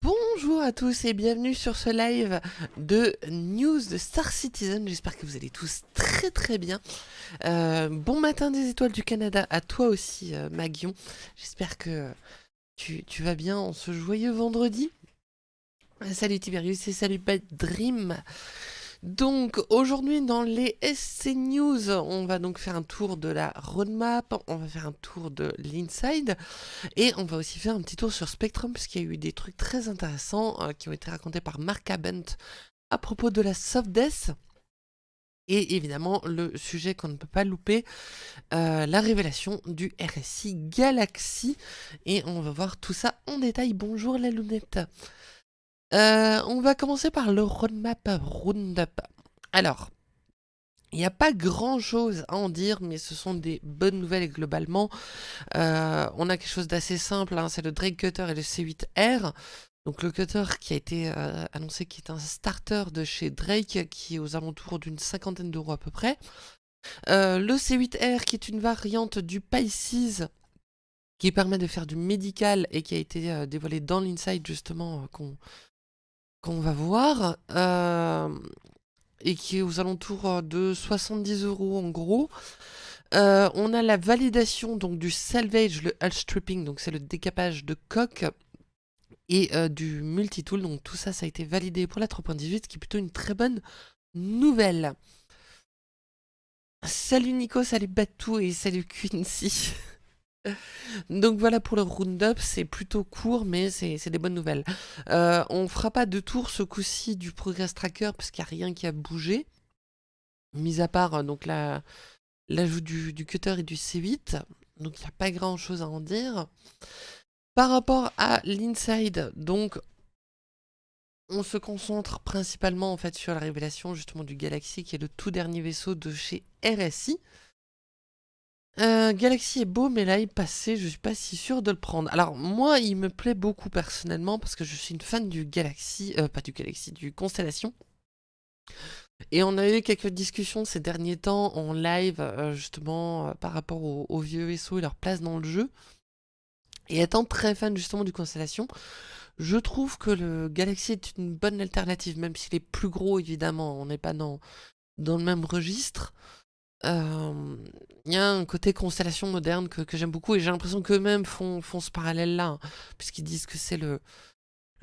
Bonjour à tous et bienvenue sur ce live de news de Star Citizen. J'espère que vous allez tous très très bien. Euh, bon matin des étoiles du Canada à toi aussi euh, Magion. J'espère que tu, vas bien en ce joyeux vendredi. Salut Tiberius et salut Bad Dream. Donc aujourd'hui dans les SC News, on va donc faire un tour de la roadmap, on va faire un tour de l'inside et on va aussi faire un petit tour sur Spectrum puisqu'il y a eu des trucs très intéressants euh, qui ont été racontés par Mark Abent à propos de la soft death. Et évidemment, le sujet qu'on ne peut pas louper, euh, la révélation du RSI Galaxy. Et on va voir tout ça en détail. Bonjour la lunette. Euh, on va commencer par le roadmap roundup. Alors, il n'y a pas grand chose à en dire, mais ce sont des bonnes nouvelles globalement. Euh, on a quelque chose d'assez simple, hein, c'est le Drake Cutter et le C8R. Donc le cutter qui a été euh, annoncé qui est un starter de chez Drake, qui est aux alentours d'une cinquantaine d'euros à peu près. le C8R qui est une variante du Pisces qui permet de faire du médical et qui a été dévoilé dans l'inside justement qu'on qu'on va voir, euh, et qui est aux alentours euh, de 70 euros en gros. Euh, on a la validation donc du salvage, le hull stripping, donc c'est le décapage de coque, et du multitool, donc tout ça, ça a été validé pour la 3.18, ce qui est plutôt une très bonne nouvelle. Salut Nico, salut Batou et salut Quincy. Donc voilà pour le roundup, c'est plutôt court, mais c'est des bonnes nouvelles. Euh, on fera pas de tour ce coup-ci du Progress Tracker, parce qu'il n'y a rien qui a bougé. Mis à part euh, donc l'ajout du, du, cutter et du C8. Donc il n'y a pas grand-chose à en dire. Par rapport à l'inside, donc on se concentre principalement en fait sur la révélation justement du Galaxy, qui est le tout dernier vaisseau de chez RSI. Euh, Galaxy est beau, mais là, il passait, je suis pas si sûr de le prendre. Alors, moi, il me plaît beaucoup personnellement, parce que je suis une fan du Galaxy, euh, pas du Galaxy, du Constellation. Et on a eu quelques discussions ces derniers temps en live, euh, justement, par rapport aux, vieux vaisseaux et leur place dans le jeu. Et étant très fan justement du Constellation, je trouve que le Galaxy est une bonne alternative, même s'il est plus gros, évidemment, on n'est pas dans, dans le même registre il y a un côté constellation moderne que, j'aime beaucoup et j'ai l'impression qu'eux-mêmes font, ce parallèle-là, hein, puisqu'ils disent que c'est le,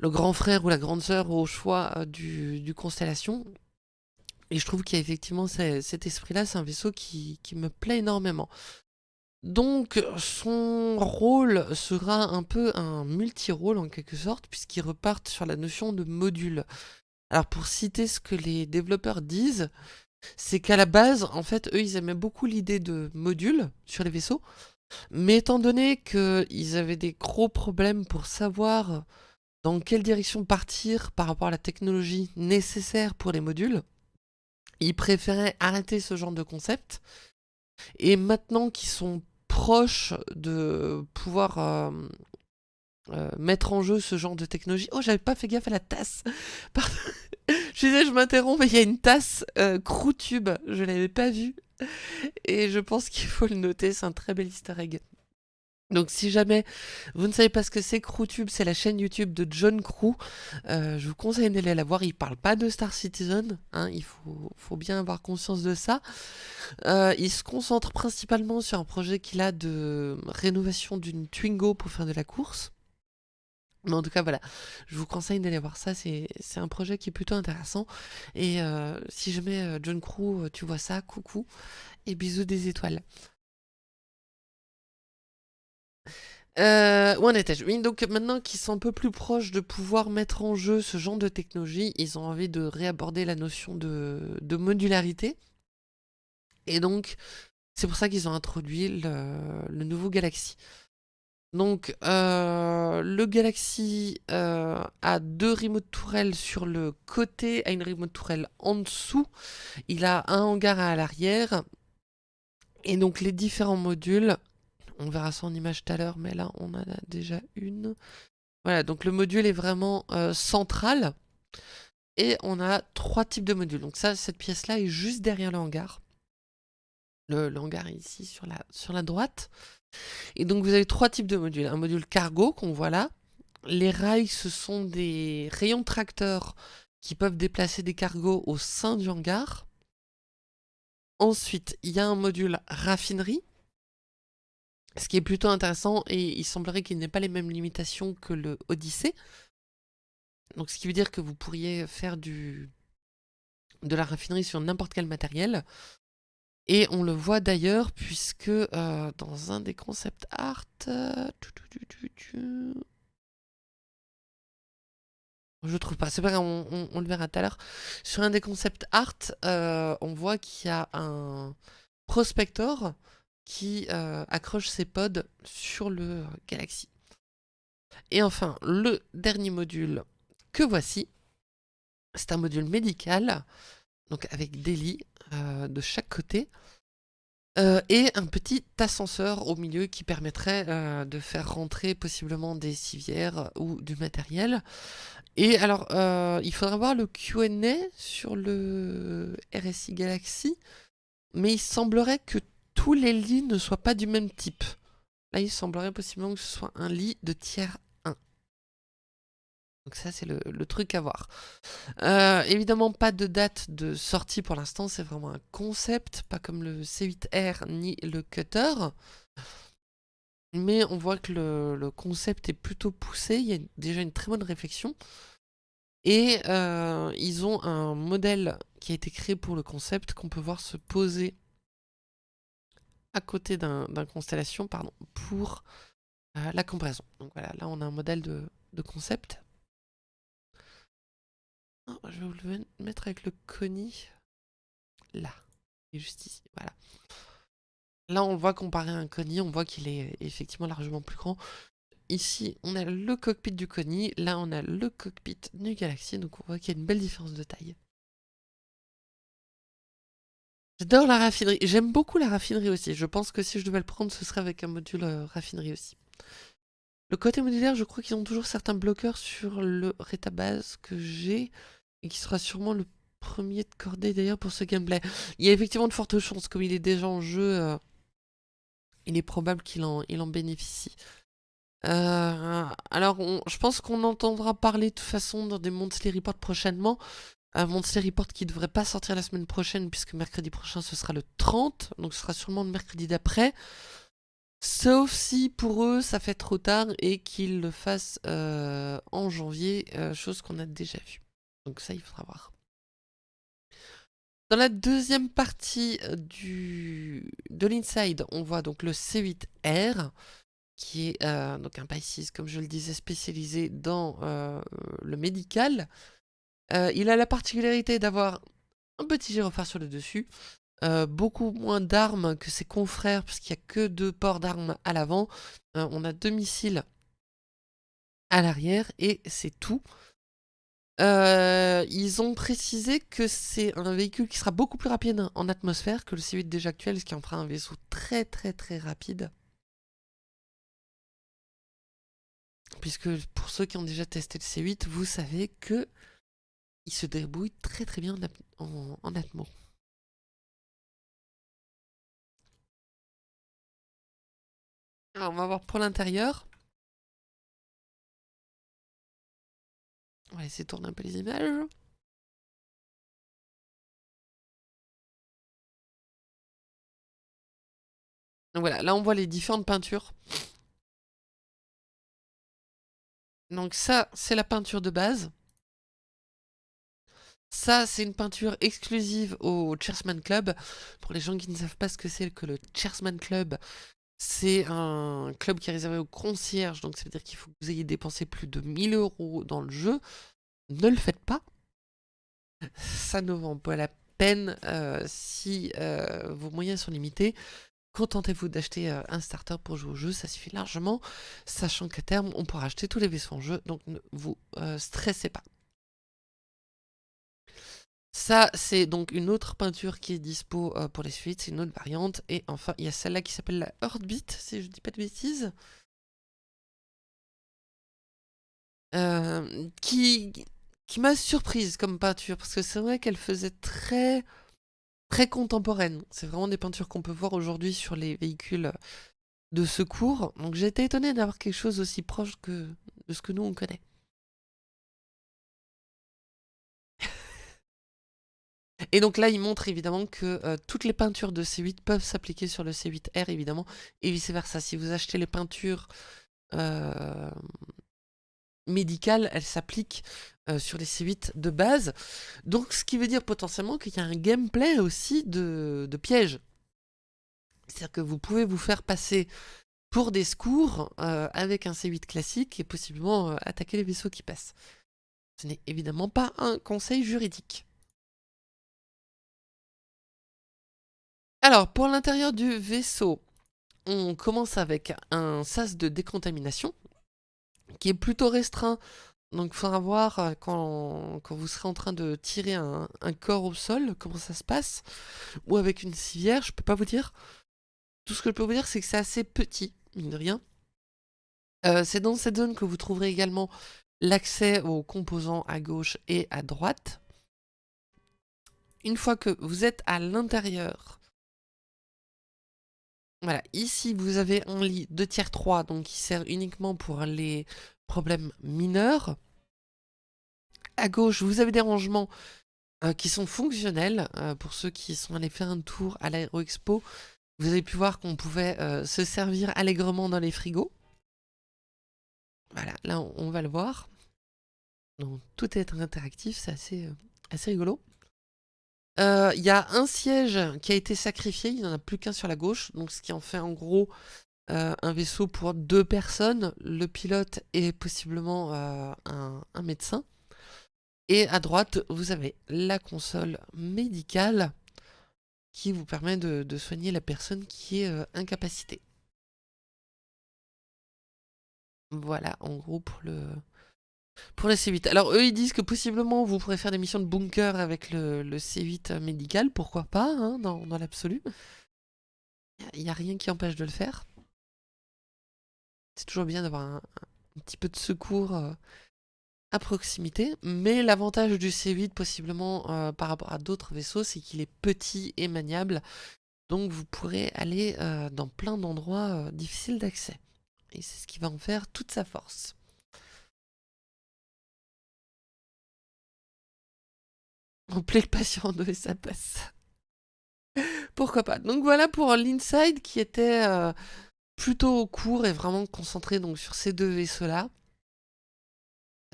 grand frère ou la grande sœur au choix du, du constellation. Et je trouve qu'il y a effectivement cet esprit-là, c'est un vaisseau qui, qui, me plaît énormément. Donc son rôle sera un peu un multi-rôle en quelque sorte, puisqu'ils repartent sur la notion de module. Alors pour citer ce que les développeurs disent, c'est qu'à la base, en fait, eux, ils aimaient beaucoup l'idée de modules sur les vaisseaux, mais étant donné qu'ils avaient des gros problèmes pour savoir dans quelle direction partir par rapport à la technologie nécessaire pour les modules, ils préféraient arrêter ce genre de concept, et maintenant qu'ils sont proches de pouvoir euh, euh, mettre en jeu ce genre de technologie... Oh, j'avais pas fait gaffe à la tasse je disais, je m'interromps, mais il y a une tasse euh, Croutube, je l'avais pas vue. Et je pense qu'il faut le noter, c'est un très bel easter egg. Donc si jamais vous ne savez pas ce que c'est Crewtube, c'est la chaîne YouTube de John Crew. Euh, je vous conseille d'aller la voir, il parle pas de Star Citizen, hein, il faut, bien avoir conscience de ça. Euh, il se concentre principalement sur un projet qu'il a de rénovation d'une Twingo pour faire de la course. Mais en tout cas, voilà, je vous conseille d'aller voir ça, c'est un projet qui est plutôt intéressant. Et euh, si je mets euh, John Crew, euh, tu vois ça, coucou, et bisous des étoiles. où en étais-je? Oui, donc maintenant qu'ils sont un peu plus proches de pouvoir mettre en jeu ce genre de technologie, ils ont envie de réaborder la notion de, modularité. Et donc, c'est pour ça qu'ils ont introduit le nouveau Galaxy. Donc, euh, le Galaxy euh, a deux remote tourelles sur le côté, a une remote tourelle en dessous. Il a un hangar à l'arrière. Et donc, les différents modules, on verra ça en image tout à l'heure, mais là, on en a déjà une. Voilà, donc le module est vraiment euh, central. Et on a trois types de modules. Donc ça, cette pièce-là est juste derrière le hangar. Le, hangar est ici sur la droite. Et donc vous avez trois types de modules. Un module cargo qu'on voit là, les rails, ce sont des rayons tracteurs qui peuvent déplacer des cargos au sein du hangar. Ensuite, il y a un module raffinerie, ce qui est plutôt intéressant et il semblerait qu'il n'ait pas les mêmes limitations que le Odyssey. Donc ce qui veut dire que vous pourriez faire de la raffinerie sur n'importe quel matériel. Et on le voit d'ailleurs puisque euh, dans un des concept art... Euh, je trouve pas, c'est pas grave, on, le verra tout à l'heure. Sur un des concept art, euh, on voit qu'il y a un prospector qui accroche ses pods sur le Galaxy. Et enfin, le dernier module que voici, c'est un module médical, donc avec des lits euh, de chaque côté, euh, et un petit ascenseur au milieu qui permettrait euh, de faire rentrer possiblement des civières ou du matériel. Et alors, il faudra voir le Q&A sur le RSI Galaxy, mais il semblerait que tous les lits ne soient pas du même type. Là, il semblerait possiblement que ce soit un lit de tiers donc ça, c'est le, truc à voir. Euh, évidemment, pas de date de sortie pour l'instant, c'est vraiment un concept, pas comme le C8R ni le Cutter. Mais on voit que le, concept est plutôt poussé, il y a déjà une très bonne réflexion. Et euh, ils ont un modèle qui a été créé pour le concept qu'on peut voir se poser à côté d'un constellation pardon, pour euh, la comparaison. Donc voilà, là on a un modèle de concept. Oh, je vais vous le mettre avec le Connie. Là. Et juste ici. Voilà. Là, on le voit comparé à un Connie. On voit qu'il est effectivement largement plus grand. Ici, on a le cockpit du Connie. Là, on a le cockpit du Galaxy. Donc, on voit qu'il y a une belle différence de taille. J'adore la raffinerie. J'aime beaucoup la raffinerie aussi. Je pense que si je devais le prendre, ce serait avec un module euh, raffinerie aussi. Le côté modulaire, je crois qu'ils ont toujours certains bloqueurs sur le rétabase que j'ai et qui sera sûrement le premier de cordée d'ailleurs pour ce gameplay. Il y a effectivement de fortes chances, comme il est déjà en jeu, euh, il est probable qu'il en, bénéficie. Euh, alors, je pense qu'on entendra parler de toute façon dans des Monthly Report prochainement. Un Monthly Report qui devrait pas sortir la semaine prochaine, puisque mercredi prochain ce sera le 30, donc ce sera sûrement le mercredi d'après. Sauf si pour eux ça fait trop tard et qu'ils le fassent euh, en janvier, euh, chose qu'on a déjà vue. Donc ça il faudra voir. Dans la deuxième partie euh, de l'inside, on voit donc le C8R, qui est un Pisces, comme je le disais, spécialisé dans le médical. il a la particularité d'avoir un petit gyrophare sur le dessus, euh, beaucoup moins d'armes que ses confrères, puisqu'il n'y a que deux ports d'armes à l'avant. Euh, on a deux missiles à l'arrière, et c'est tout. Euh, ils ont précisé que c'est un véhicule qui sera beaucoup plus rapide en atmosphère que le C8 déjà actuel, ce qui en fera un vaisseau très très très rapide. Puisque pour ceux qui ont déjà testé le C8, vous savez que il se débrouille très très bien en, en. On va voir pour l'intérieur. On va essayer de tourner un peu les images. Voilà, là on voit les différentes peintures. Donc ça, c'est la peinture de base. Ça, c'est une peinture exclusive au Cheersman Club. Pour les gens qui ne savent pas ce que c'est que le Cheersman Club, c'est un club qui est réservé aux concierges, donc ça veut dire qu'il faut que vous ayez dépensé plus de 1000 euros dans le jeu. Ne le faites pas. Ça ne vaut pas la peine euh, si euh, vos moyens sont limités. Contentez-vous d'acheter euh, un starter pour jouer au jeu, ça suffit largement, sachant qu'à terme, on pourra acheter tous les vaisseaux en jeu, donc ne vous stressez pas. Ça, c'est donc une autre peinture qui est dispo euh, pour les suites, c'est une autre variante. Et enfin, il y a celle-là qui s'appelle la Heartbeat, si je dis pas de bêtises. Euh, qui qui m'a surprise comme peinture, parce que c'est vrai qu'elle faisait très, très contemporaine. C'est vraiment des peintures qu'on peut voir aujourd'hui sur les véhicules de secours. Donc j'ai été étonnée d'avoir quelque chose aussi proche que de ce que nous on connaît. Et donc là, il montre évidemment que euh, toutes les peintures de C8 peuvent s'appliquer sur le C8R, évidemment, et vice-versa. Si vous achetez les peintures euh, médicales, elles s'appliquent euh, sur les C8 de base. Donc, ce qui veut dire potentiellement qu'il y a un gameplay aussi de, de pièges. C'est-à-dire que vous pouvez vous faire passer pour des secours avec un C8 classique et possiblement attaquer les vaisseaux qui passent. Ce n'est évidemment pas un conseil juridique. Alors, pour l'intérieur du vaisseau, on commence avec un sas de décontamination qui est plutôt restreint. Donc, il faudra voir euh, quand, vous serez en train de tirer un, corps au sol, comment ça se passe. Ou avec une civière, je peux pas vous dire. Tout ce que je peux vous dire, c'est que c'est assez petit, mine de rien. Euh, c'est dans cette zone que vous trouverez également l'accès aux composants à gauche et à droite. Une fois que vous êtes à l'intérieur voilà, ici vous avez un lit de tiers 3, donc qui sert uniquement pour les problèmes mineurs. À gauche, vous avez des rangements euh, qui sont fonctionnels. Euh, pour ceux qui sont allés faire un tour à l'Aéroexpo, vous avez pu voir qu'on pouvait euh, se servir allègrement dans les frigos. Voilà, là on, va le voir. Donc tout est interactif, c'est assez, assez rigolo. Euh, il y a un siège qui a été sacrifié, il n'y en a plus qu'un sur la gauche, donc ce qui en fait en gros euh, un vaisseau pour deux personnes, le pilote et possiblement euh, un, médecin. Et à droite, vous avez la console médicale qui vous permet de soigner la personne qui est incapacitée. Voilà, en gros pour le, pour le C8. Alors eux ils disent que possiblement vous pourrez faire des missions de bunker avec le, C8 médical, pourquoi pas, hein, dans, l'absolu. Il n'y a, rien qui empêche de le faire. C'est toujours bien d'avoir un, petit peu de secours euh, à proximité. Mais l'avantage du C8 possiblement euh, par rapport à d'autres vaisseaux, c'est qu'il est petit et maniable. Donc vous pourrez aller euh, dans plein d'endroits difficiles d'accès. Et c'est ce qui va en faire toute sa force. On plaît le patient et ça passe. Pourquoi pas. Donc voilà pour l'inside qui était euh, plutôt court et vraiment concentré donc, sur ces deux vaisseaux-là.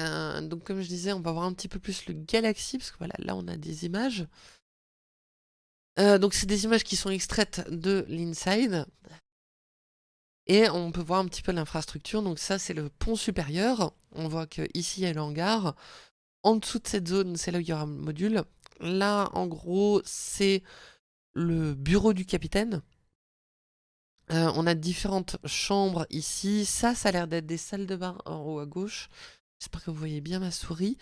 Euh, donc comme je disais, on va voir un petit peu plus le Galaxy, parce que voilà, là on a des images. Euh, donc c'est des images qui sont extraites de l'inside. Et on peut voir un petit peu l'infrastructure. Donc ça c'est le pont supérieur. On voit qu'ici il y a le hangar. En dessous de cette zone, c'est là où il y aura un module. Là, en gros, c'est le bureau du capitaine. Euh, on a différentes chambres ici. Ça, ça a l'air d'être des salles de bain en haut à gauche. J'espère que vous voyez bien ma souris.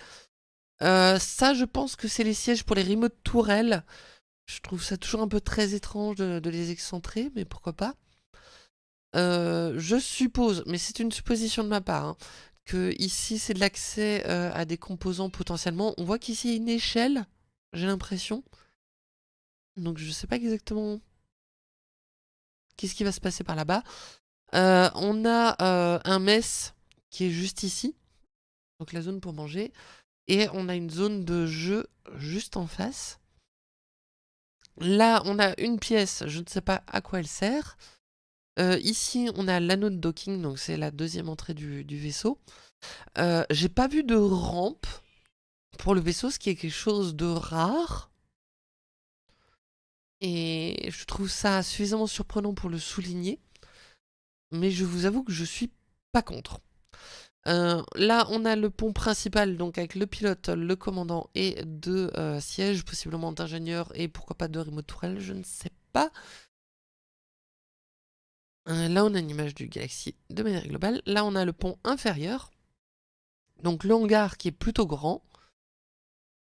Euh, ça, je pense que c'est les sièges pour les remote tourelles. Je trouve ça toujours un peu très étrange de, les excentrer, mais pourquoi pas. Euh, je suppose, mais c'est une supposition de ma part, hein, ici c'est de l'accès euh, à des composants potentiellement. On voit qu'ici il y a une échelle, j'ai l'impression. Donc je sais pas exactement qu'est-ce qui va se passer par là-bas. Euh, on a euh, un mess qui est juste ici, donc la zone pour manger. Et on a une zone de jeu juste en face. Là, on a une pièce, je ne sais pas à quoi elle sert. Euh, ici, on a l'anneau de docking, donc c'est la deuxième entrée du, vaisseau. Euh, j'ai pas vu de rampe pour le vaisseau, ce qui est quelque chose de rare. Et je trouve ça suffisamment surprenant pour le souligner. Mais je vous avoue que je suis pas contre. Euh, là, on a le pont principal, donc avec le pilote, le commandant et deux sièges, possiblement d'ingénieurs et pourquoi pas de remote tourelle, je ne sais pas. Euh, là, on a une image du Galaxy de manière globale. Là, on a le pont inférieur. Donc le hangar qui est plutôt grand.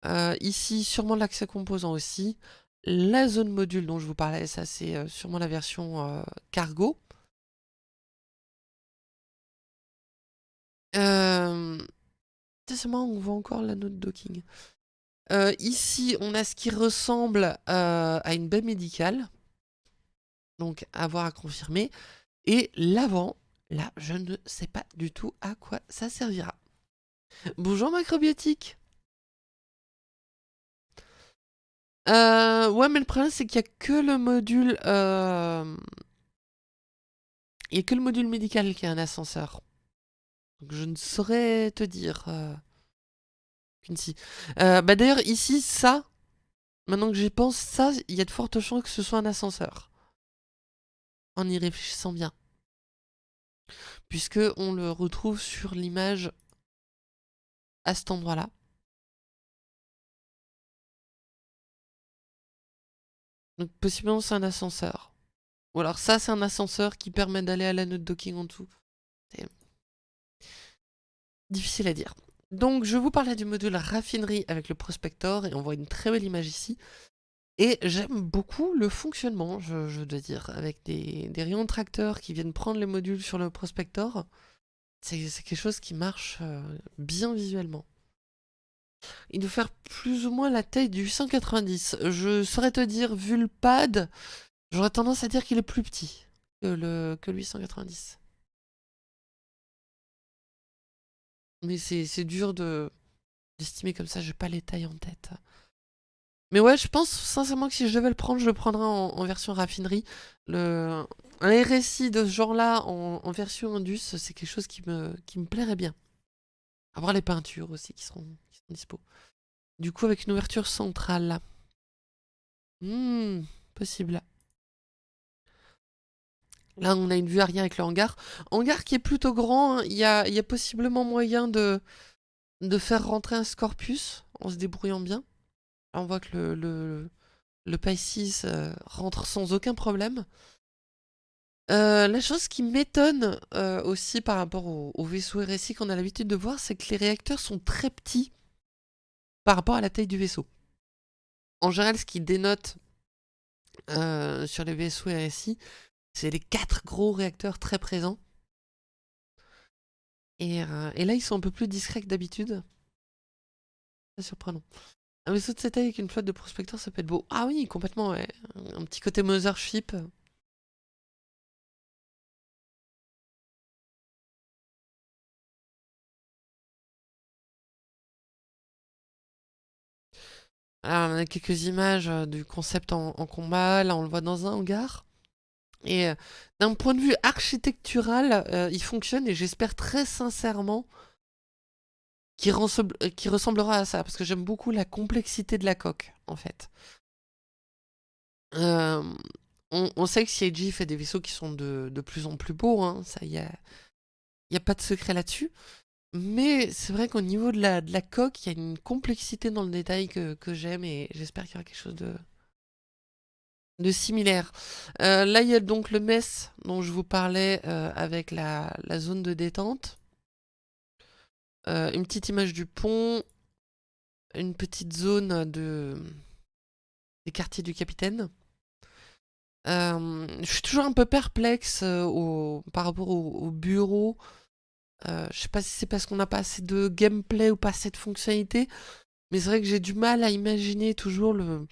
Euh, ici, sûrement l'accès composant aussi. La zone module dont je vous parlais, ça c'est euh, sûrement la version cargo. C'est moi, on voit encore l'anneau de docking. ici, on a ce qui ressemble à une baie médicale. Donc, à voir à confirmer. Et l'avant, là, je ne sais pas du tout à quoi ça servira. Bonjour macrobiotique euh, Ouais, mais le problème, c'est qu'il n'y a que le module... Euh, il n'y a que le module médical qui a un ascenseur. Je ne saurais te dire... Euh... Euh, bah d'ailleurs, ici, ça, maintenant que j'y pense, ça, il y a de fortes chances que ce soit un ascenseur. En y réfléchissant bien. Puisque on le retrouve sur l'image à cet endroit-là. Donc possiblement c'est un ascenseur. Ou alors ça c'est un ascenseur qui permet d'aller à la note docking en dessous. C'est difficile à dire. Donc je vous parlais du module raffinerie avec le prospector et on voit une très belle image ici. Et j'aime beaucoup le fonctionnement, je, dois dire, avec des, rayons de tracteur qui viennent prendre les modules sur le prospector. C'est quelque chose qui marche euh, bien visuellement. Il doit faire plus ou moins la taille du 890. Je saurais te dire, vu le pad, j'aurais tendance à dire qu'il est plus petit que le, que le 890. Mais c'est dur de d'estimer comme ça, j'ai pas les tailles en tête. Mais ouais, je pense sincèrement que si je devais le prendre, je le prendrais en, version raffinerie. Le, un RSI de ce genre-là en, version Indus, c'est quelque chose qui me, plairait bien. Avoir les peintures aussi qui seront, qui dispo. Du coup, avec une ouverture centrale. Hmm, possible. Là, on a une vue arrière avec le hangar. Hangar qui est plutôt grand. Hein. Il y, a, y, a, possiblement moyen de, de faire rentrer un Scorpius en se débrouillant bien. On voit que le, le, le euh, rentre sans aucun problème. Euh, la chose qui m'étonne euh, aussi par rapport au, au vaisseau RSI qu'on a l'habitude de voir, c'est que les réacteurs sont très petits par rapport à la taille du vaisseau. En général, ce qui dénote sur les vaisseaux RSI, c'est les quatre gros réacteurs très présents. Euh, et, là, ils sont un peu plus discrets que d'habitude. C'est surprenant. Un vaisseau de taille avec une flotte de prospecteurs, ça peut être beau. Ah oui, complètement, ouais. Un petit côté Mothership. Alors, on a quelques images euh, du concept en combat. Là, on le voit dans un hangar. Et euh, d'un point de vue architectural, euh, il fonctionne et j'espère très sincèrement qu'il ressemblera à ça, parce que j'aime beaucoup la complexité de la coque, en fait. Euh, on, sait que CIG fait des vaisseaux qui sont de, plus en plus beaux, hein, ça y a, a pas de secret là-dessus. Mais c'est vrai qu'au niveau de la, de la coque, il y a une complexité dans le détail que, que j'aime et j'espère qu'il y aura quelque chose de, de similaire. Euh, là, il y a donc le mess dont je vous parlais euh, avec la, zone de détente. Euh, une petite image du pont. Une petite zone de des quartiers du capitaine. je suis toujours un peu perplexe par rapport au, bureau. je sais pas si c'est parce qu'on n'a pas assez de gameplay ou pas assez de fonctionnalités. Mais c'est vrai que j'ai du mal à imaginer toujours le,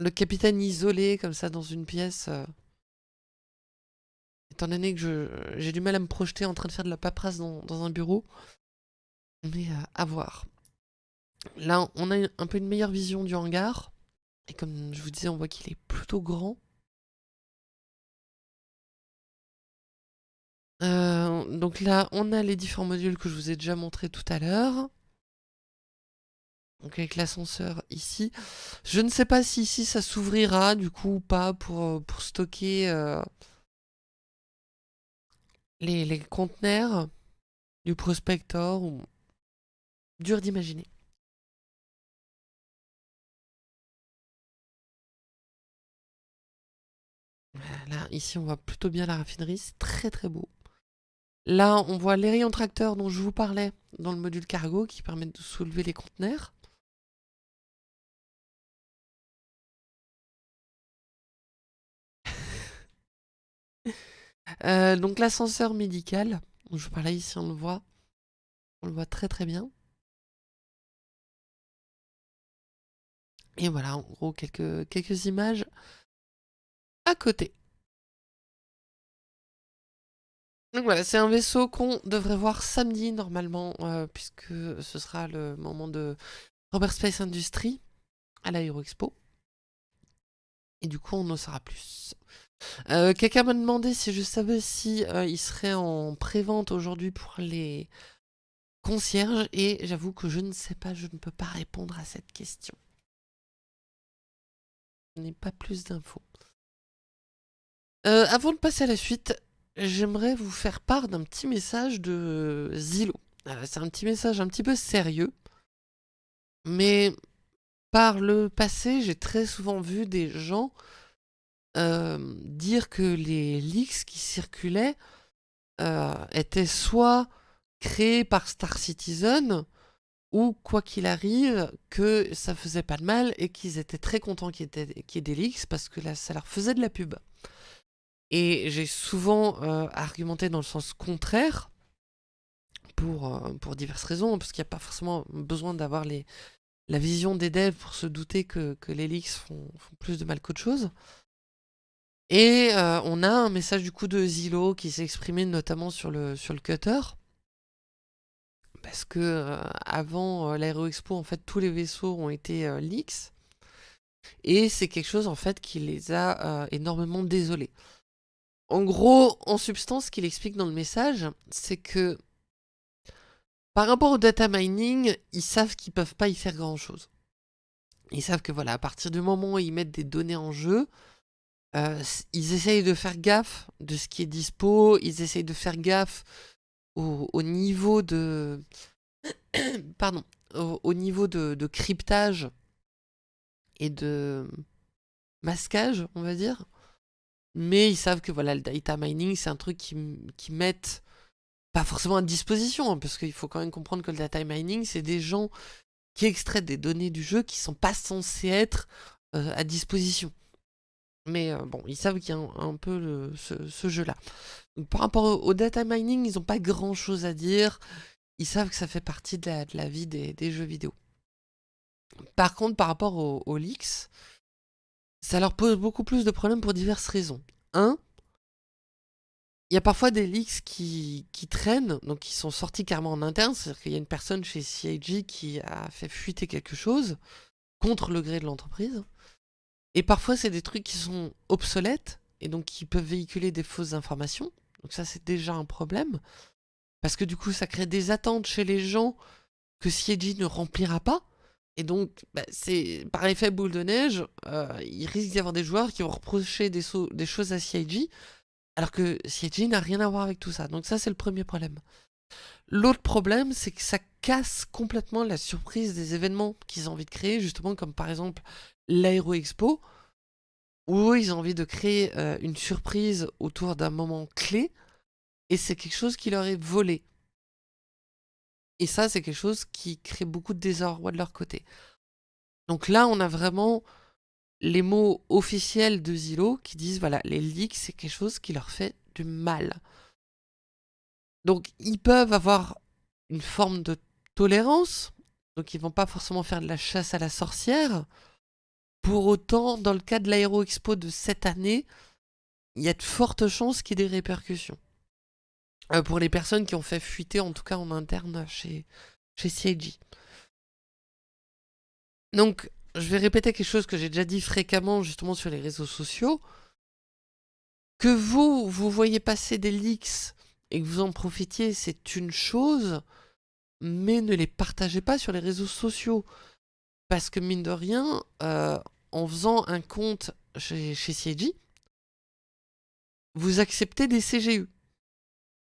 le capitaine isolé comme ça dans une pièce. Euh, étant donné que j'ai du mal à me projeter en train de faire de la paperasse dans, un bureau. Mais à voir. Là, on a un peu une meilleure vision du hangar. Et comme je vous disais, on voit qu'il est plutôt grand. Euh, donc là, on a les différents modules que je vous ai déjà montré tout à l'heure. Donc avec l'ascenseur ici. Je ne sais pas si ici ça s'ouvrira du coup ou pas pour, euh, pour stocker euh, les, les, conteneurs du prospector. Dur d'imaginer. Là, ici on voit plutôt bien la raffinerie, c'est très très beau. Là, on voit les rayons tracteurs dont je vous parlais dans le module cargo qui permettent de soulever les conteneurs. Euh, donc l'ascenseur médical, je vous parlais ici, on le voit. On le voit très très bien. Et voilà, en gros, quelques, quelques images à côté. Donc voilà, c'est un vaisseau qu'on devrait voir samedi normalement, euh, puisque ce sera le moment de Robert Space Industries à l'Aéroexpo. Et du coup, on en saura plus. Euh, quelqu'un m'a demandé si je savais si euh, il serait en pré-vente aujourd'hui pour les concierges, et j'avoue que je ne sais pas, je ne peux pas répondre à cette question. Je n'ai pas plus d'infos. avant de passer à la suite, j'aimerais vous faire part d'un petit message de Zillow. Euh, c'est un petit message un petit peu sérieux, mais par le passé, j'ai très souvent vu des gens euh, dire que les leaks qui circulaient euh, étaient soit créés par Star Citizen, ou quoi qu'il arrive, que ça faisait pas de mal et qu'ils étaient très contents qu'il y, ait des leaks parce que là, ça leur faisait de la pub. Et j'ai souvent euh, argumenté dans le sens contraire, pour, euh, diverses raisons, parce qu'il n'y a pas forcément besoin d'avoir la vision des devs pour se douter que, les leaks font, plus de mal qu'autre chose. Et euh, on a un message du coup de Zillow qui s'est exprimé notamment sur le cutter. Parce que avant l'Aero Expo, en fait, tous les vaisseaux ont été leaks. Et c'est quelque chose en fait qui les a énormément désolés. En gros, en substance, ce qu'il explique dans le message, c'est que par rapport au data mining, ils savent qu'ils peuvent pas y faire grand chose. Ils savent que voilà, à partir du moment où ils mettent des données en jeu, euh, ils essayent de faire gaffe de ce qui est dispo, ils essayent de faire gaffe au, niveau de... Pardon, au, niveau de, de, cryptage et de masquage, on va dire. Mais ils savent que voilà, le data mining, c'est un truc qui, mettent pas forcément à disposition, hein, parce qu'il faut quand même comprendre que le data mining, c'est des gens qui extraient des données du jeu qui sont pas censés être euh, à disposition. Mais euh, bon, ils savent qu'il y a un, peu ce, jeu-là. Par rapport au, data mining, ils n'ont pas grand-chose à dire. Ils savent que ça fait partie de la, vie des, jeux vidéo. Par contre, par rapport aux leaks, ça leur pose beaucoup plus de problèmes pour diverses raisons. Un, il y a parfois des leaks qui, traînent, donc qui sont sortis carrément en interne, c'est-à-dire qu'il y a une personne chez CIG qui a fait fuiter quelque chose contre le gré de l'entreprise. Et parfois, c'est des trucs qui sont obsolètes et donc qui peuvent véhiculer des fausses informations. Donc ça, c'est déjà un problème. Parce que du coup, ça crée des attentes chez les gens que CIG ne remplira pas. Et donc, bah, c'est par effet boule de neige, euh, il risque d'y avoir des joueurs qui vont reprocher des, des choses à CIG, alors que CIG n'a rien à voir avec tout ça. Donc ça, c'est le premier problème. L'autre problème, c'est que ça casse complètement la surprise des événements qu'ils ont envie de créer, justement comme par exemple l'Aero Expo, où ils ont envie de créer euh, une surprise autour d'un moment clé, et c'est quelque chose qui leur est volé. Et ça, c'est quelque chose qui crée beaucoup de désordre de leur côté. Donc là, on a vraiment les mots officiels de Zillow qui disent, voilà, les leaks, c'est quelque chose qui leur fait du mal. Donc, ils peuvent avoir une forme de tolérance, donc ils vont pas forcément faire de la chasse à la sorcière. Pour autant, dans le cas de l'Aéro Expo de cette année, il y a de fortes chances qu'il y ait des répercussions. Euh, pour les personnes qui ont fait fuiter, en tout cas en interne chez, chez CIG. Donc, je vais répéter quelque chose que j'ai déjà dit fréquemment justement sur les réseaux sociaux. Que vous, vous voyez passer des leaks et que vous en profitiez, c'est une chose, mais ne les partagez pas sur les réseaux sociaux. Parce que mine de rien, euh, en faisant un compte chez, chez CIG, vous acceptez des CGU.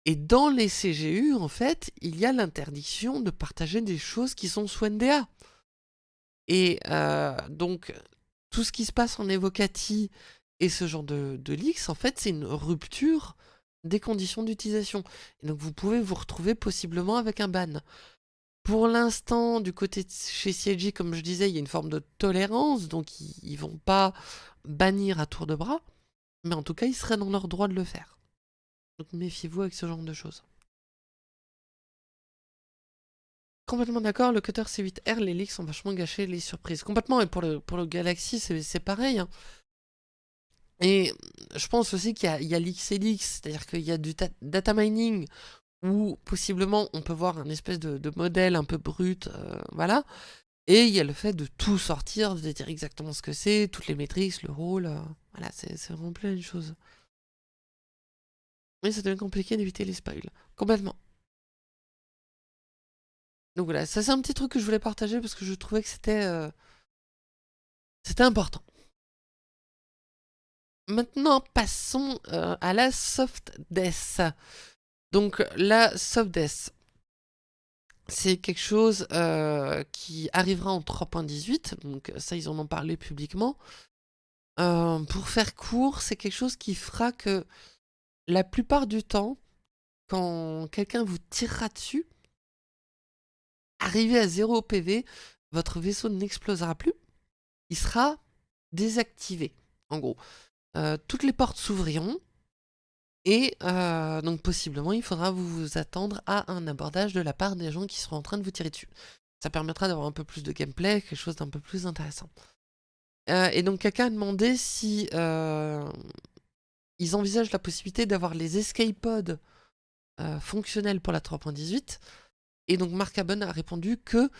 Et dans les CGU, en fait, il y a l'interdiction de partager des choses qui sont sous NDA. Et euh, donc, tout ce qui se passe en Evocati et ce genre de, de leaks, en fait, c'est une rupture des conditions d'utilisation. Donc, vous pouvez vous retrouver possiblement avec un ban. Pour l'instant, du côté de chez CIG, comme je disais, il y a une forme de tolérance, donc ils ne vont pas bannir à tour de bras, mais en tout cas, ils seraient dans leur droit de le faire. Donc méfiez-vous avec ce genre de choses. Complètement d'accord, le cutter C8R, les leaks sont vachement gâchés, les surprises. Complètement, et pour le, pour le Galaxy, c'est pareil. Hein. Et je pense aussi qu'il y a, l'XLX, c'est-à-dire qu'il y a du data mining, où possiblement on peut voir un espèce de, modèle un peu brut, euh, voilà. Et il y a le fait de tout sortir, de dire exactement ce que c'est, toutes les métriques, le rôle, euh, voilà, c'est vraiment plein de choses. Mais ça devient compliqué d'éviter les spoils, complètement. Donc voilà, ça c'est un petit truc que je voulais partager parce que je trouvais que c'était euh, c'était important. Maintenant, passons à la soft death. Donc la soft death, c'est quelque chose euh, qui arrivera en 3.18, donc ça ils en ont parlé publiquement. pour faire court, c'est quelque chose qui fera que la plupart du temps, quand quelqu'un vous tirera dessus, arrivé à 0 PV, votre vaisseau n'explosera plus, il sera désactivé, en gros. Euh, toutes les portes s'ouvriront, et euh, donc possiblement il faudra vous attendre à un abordage de la part des gens qui seront en train de vous tirer dessus. Ça permettra d'avoir un peu plus de gameplay, quelque chose d'un peu plus intéressant. Euh, et donc quelqu'un a demandé si ils envisagent la possibilité d'avoir les escape pods fonctionnels pour la 3.18 et donc Mark Aben a répondu que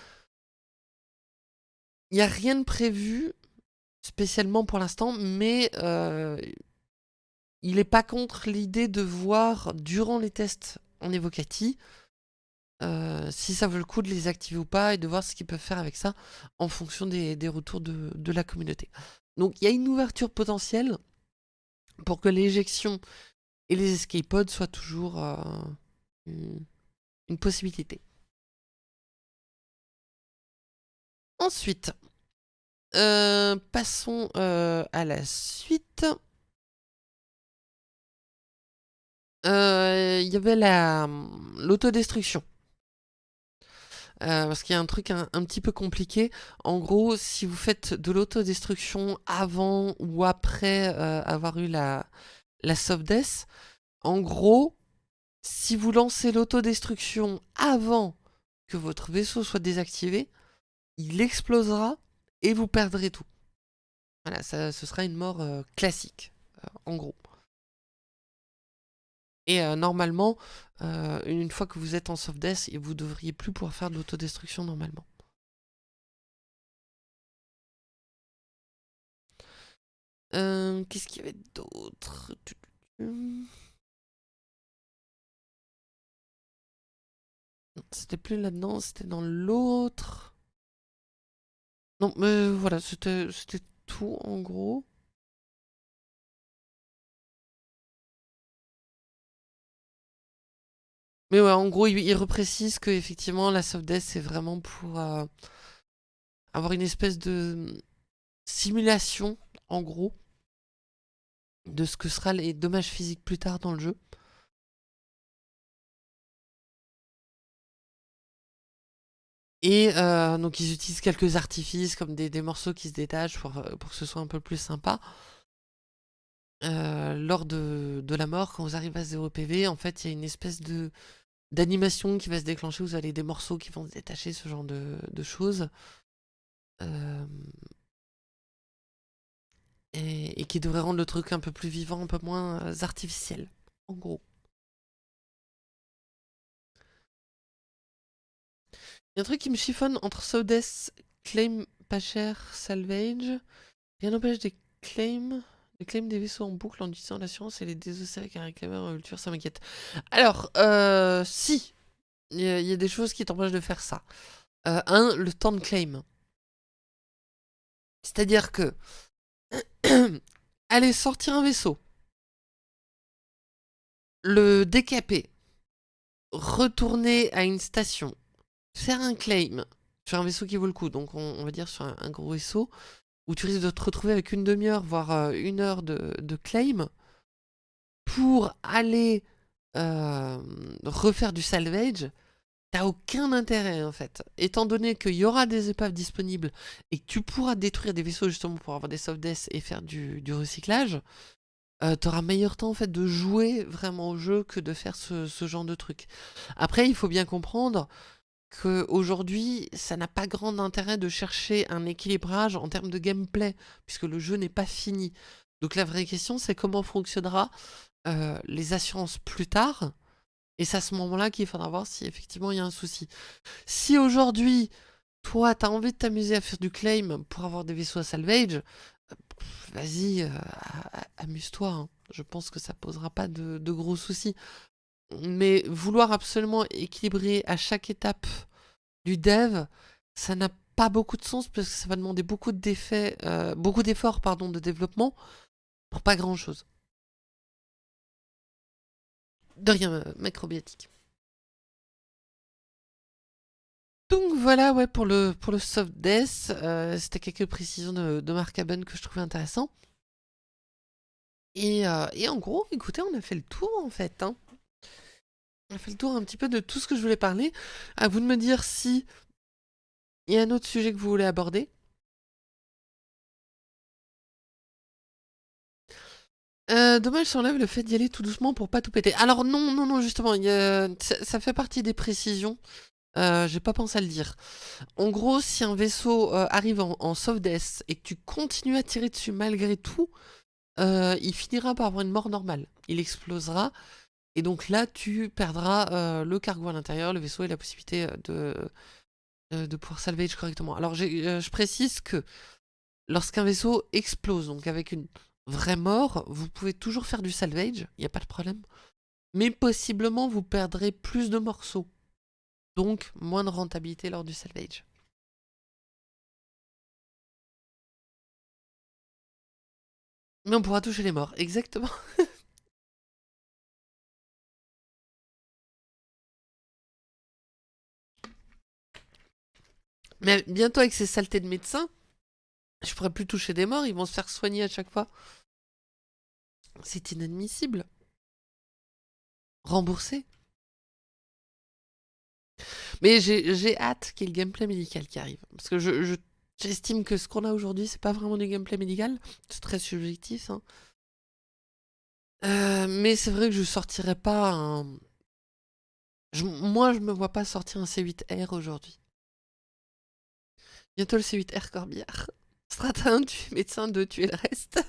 il n'y a rien de prévu spécialement pour l'instant, mais euh, il n'est pas contre l'idée de voir durant les tests en Evocati euh, si ça vaut le coup de les activer ou pas et de voir ce qu'ils peuvent faire avec ça en fonction des, retours de, la communauté. Donc il y a une ouverture potentielle pour que l'éjection et les escape pods soient toujours euh, une possibilité. Ensuite, euh, passons euh, à la suite. Euh, il y avait la l'autodestruction. parce qu'il y a un truc un, petit peu compliqué. En gros, si vous faites de l'autodestruction avant ou après avoir eu la, la soft death, en gros, si vous lancez l'autodestruction avant que votre vaisseau soit désactivé, il explosera et vous perdrez tout. Voilà, ça, ce sera une mort euh, classique, euh, en gros. Et euh, normalement, une fois que vous êtes en soft death, vous devriez plus pouvoir faire de l'autodestruction normalement. Qu'est-ce qu'il y avait d'autre? C'était plus là-dedans, c'était dans l'autre. Non, mais voilà, c'était tout en gros. Mais ouais, en gros, il, reprécise que effectivement la soft death c'est vraiment pour euh, avoir une espèce de simulation, en gros, de ce que sera les dommages physiques plus tard dans le jeu. Et euh, donc ils utilisent quelques artifices comme des, morceaux qui se détachent pour, euh, pour, que ce soit un peu plus sympa. Lors de, la mort, quand vous arrivez à 0 PV, en fait il y a une espèce de d'animation qui va se déclencher, vous avez des morceaux qui vont se détacher, ce genre de, choses. et, et, qui devrait rendre le truc un peu plus vivant, un peu moins artificiel, en gros. Il y a un truc qui me chiffonne entre Sodes, claim pas cher, salvage. Rien n'empêche des claims, des claims des vaisseaux en boucle en utilisant l'assurance et les désosser avec un réclameur en culture, ça m'inquiète. Alors, euh, si, il y, a des choses qui t'empêchent de faire ça. Euh, un, le temps de claim. C'est-à-dire que, aller sortir un vaisseau, le décaper, retourner à une station, faire un claim sur un vaisseau qui vaut le coup, donc on, va dire sur un, gros vaisseau, où tu risques de te retrouver avec une demi-heure, voire euh, une heure de, claim, pour aller euh, refaire du salvage, t'as aucun intérêt en fait. Étant donné qu'il y aura des épaves disponibles et que tu pourras détruire des vaisseaux justement pour avoir des soft deaths et faire du, recyclage, euh, tu auras meilleur temps en fait de jouer vraiment au jeu que de faire ce genre de truc. Après, il faut bien comprendre qu'aujourd'hui, ça n'a pas grand intérêt de chercher un équilibrage en termes de gameplay, puisque le jeu n'est pas fini. Donc la vraie question, c'est comment fonctionnera euh, les assurances plus tard. Et c'est à ce moment-là qu'il faudra voir si effectivement il y a un souci. Si aujourd'hui, toi, tu as envie de t'amuser à faire du claim pour avoir des vaisseaux à salvage, euh, vas-y, amuse-toi. Hein. Je pense que ça posera pas de gros soucis. Mais vouloir absolument équilibrer à chaque étape du dev, ça n'a pas beaucoup de sens parce que ça va demander beaucoup d'effets, euh, beaucoup d'efforts pardon, de développement pour pas grand chose. De rien, euh, macrobiotique. Donc voilà, ouais, pour le, pour le soft death, euh, c'était quelques précisions de, de Mark Aben que je trouvais intéressant. Et, et, en gros, écoutez, on a fait le tour en fait. Hein. On a fait le tour un petit peu de tout ce que je voulais parler. À vous de me dire si il y a un autre sujet que vous voulez aborder. Euh, dommage, ça enlève le fait d'y aller tout doucement pour pas tout péter. Alors non, non, non, justement, ça, fait partie des précisions. Euh, J'ai pas pensé à le dire. En gros, si un vaisseau euh, arrive en, en soft death et que tu continues à tirer dessus malgré tout, euh, il finira par avoir une mort normale. Il explosera et donc là, tu perdras euh, le cargo à l'intérieur, le vaisseau et la possibilité euh, de, euh, de pouvoir salvage correctement. Alors je précise que lorsqu'un vaisseau explose, donc avec une vraie mort, vous pouvez toujours faire du salvage, il n'y a pas de problème. Mais possiblement, vous perdrez plus de morceaux. Donc, moins de rentabilité lors du salvage. Mais on pourra toucher les morts, exactement. Mais bientôt avec ces saletés de médecins, je pourrais plus toucher des morts, ils vont se faire soigner à chaque fois. C'est inadmissible. Rembourser. Mais j'ai hâte qu'il y ait le gameplay médical qui arrive. Parce que j'estime je, que ce qu'on a aujourd'hui, c'est pas vraiment du gameplay médical. C'est très subjectif. Hein. Euh, mais c'est vrai que je sortirais pas un... moi, je me vois pas sortir un C8R aujourd'hui. Bientôt le C8R Corbière. Strata 1, tu es médecin, 2, tu es le reste.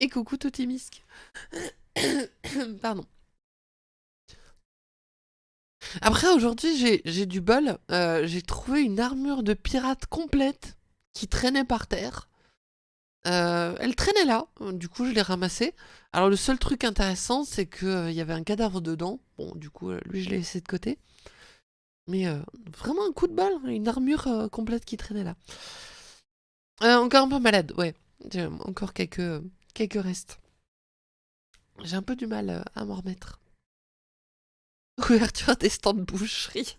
Et coucou Totimisque. Pardon. Après, aujourd'hui, j'ai du bol. Euh, j'ai trouvé une armure de pirate complète qui traînait par terre. Euh, elle traînait là, du coup je l'ai ramassée. Alors le seul truc intéressant, c'est qu'il euh, y avait un cadavre dedans. Bon, du coup, lui je l'ai laissé de côté. Mais euh, vraiment un coup de balle, une armure euh, complète qui traînait là. Euh, encore un peu malade, ouais. Encore quelques, quelques restes. J'ai un peu du mal à m'en remettre. Ouverture des stands de boucherie.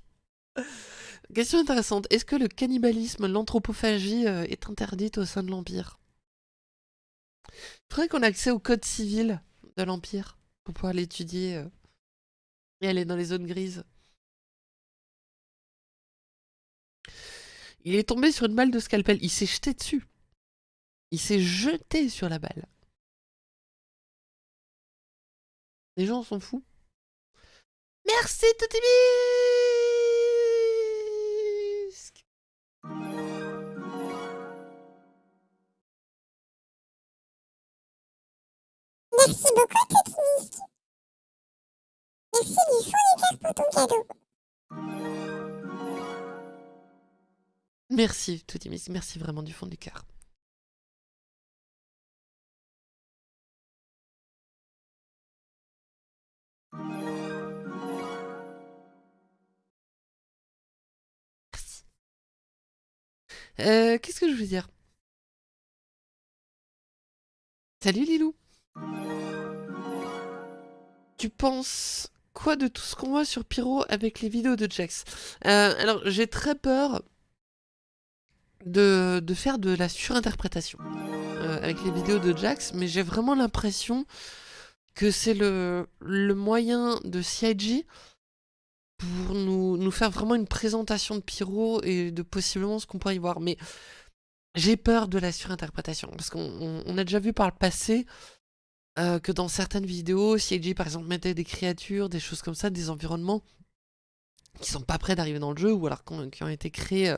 Question intéressante. Est-ce que le cannibalisme, l'anthropophagie est interdite au sein de l'Empire? Il faudrait qu'on ait accès au code civil de l'Empire pour pouvoir l'étudier et aller dans les zones grises. Il est tombé sur une balle de scalpel. Il s'est jeté dessus. Il s'est jeté sur la balle. Les gens sont fous. Merci Totimisque Merci beaucoup Totimisque. Merci du fond du cœur pour ton cadeau. Merci, Toutimis, merci vraiment du fond du cœur. Merci. Euh, Qu'est-ce que je veux dire? Salut Lilou Tu penses quoi de tout ce qu'on voit sur Pyro avec les vidéos de Jax? Euh, Alors j'ai très peur de, faire de la surinterprétation euh, avec les vidéos de Jax, mais j'ai vraiment l'impression que c'est le, moyen de CIG pour nous, nous, faire vraiment une présentation de Pyro et de possiblement ce qu'on pourrait y voir. Mais j'ai peur de la surinterprétation, parce qu'on a déjà vu par le passé euh, que dans certaines vidéos, CIG par exemple mettait des créatures, des choses comme ça, des environnements qui sont pas prêts d'arriver dans le jeu, ou alors qui ont, été créés... Euh,